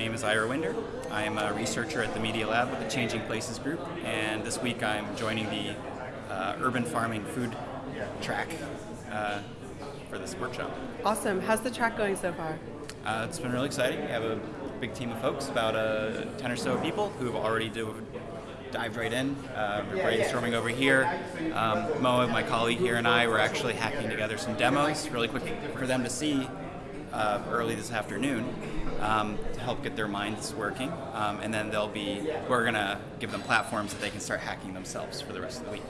is Ira Winder. I'm a researcher at the Media Lab with the Changing Places Group, and this week I'm joining the uh, Urban Farming Food track uh, for this workshop. Awesome. How's the track going so far? Uh, it's been really exciting. We have a big team of folks, about uh, 10 or so people, who have already do, dived right in. Uh, we're brainstorming over here. Um, Moa, my colleague here, and I were actually hacking together some demos really quick for them to see uh, early this afternoon um, to help get their minds working. Um, and then they'll be, we're going to give them platforms that they can start hacking themselves for the rest of the week.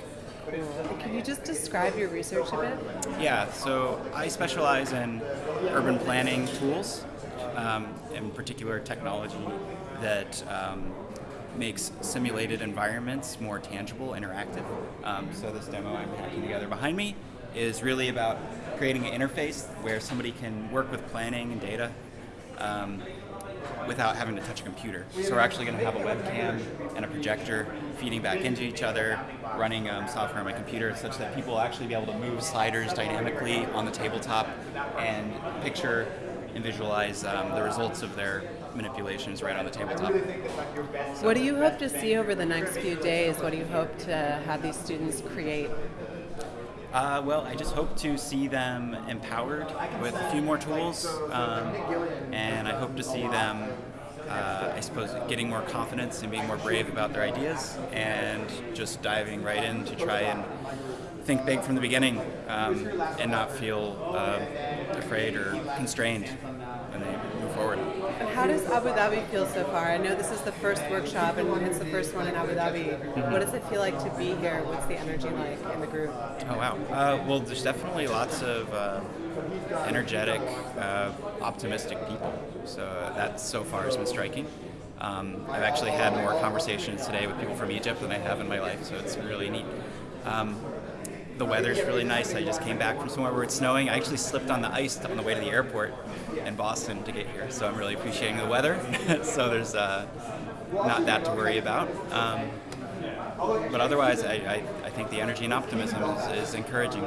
Cool. Can you just describe your research a bit? Yeah, so I specialize in urban planning tools, um, in particular technology that um, makes simulated environments more tangible, interactive. Um, so this demo I'm hacking together behind me is really about creating an interface where somebody can work with planning and data um, without having to touch a computer. So we're actually going to have a webcam and a projector feeding back into each other, running um, software on my computer such that people will actually be able to move sliders dynamically on the tabletop and picture and visualize um, the results of their manipulations right on the tabletop. What do you hope to see over the next few days? What do you hope to have these students create? Uh, well, I just hope to see them empowered with a few more tools, um, and I hope to see them, uh, I suppose, getting more confidence and being more brave about their ideas, and just diving right in to try and think big from the beginning um, and not feel uh, afraid or constrained when they forward. How does Abu Dhabi feel so far? I know this is the first workshop and it's the first one in Abu Dhabi. Mm -hmm. What does it feel like to be here? What's the energy like in the group? Oh, wow. Uh, well, there's definitely lots of uh, energetic, uh, optimistic people. So that so far has been striking. Um, I've actually had more conversations today with people from Egypt than I have in my life, so it's really neat. Um, the weather's really nice. I just came back from somewhere where it's snowing. I actually slipped on the ice on the way to the airport in Boston to get here, so I'm really appreciating the weather. so there's uh, not that to worry about. Um, but otherwise, I, I, I, think the energy and optimism is, is encouraging.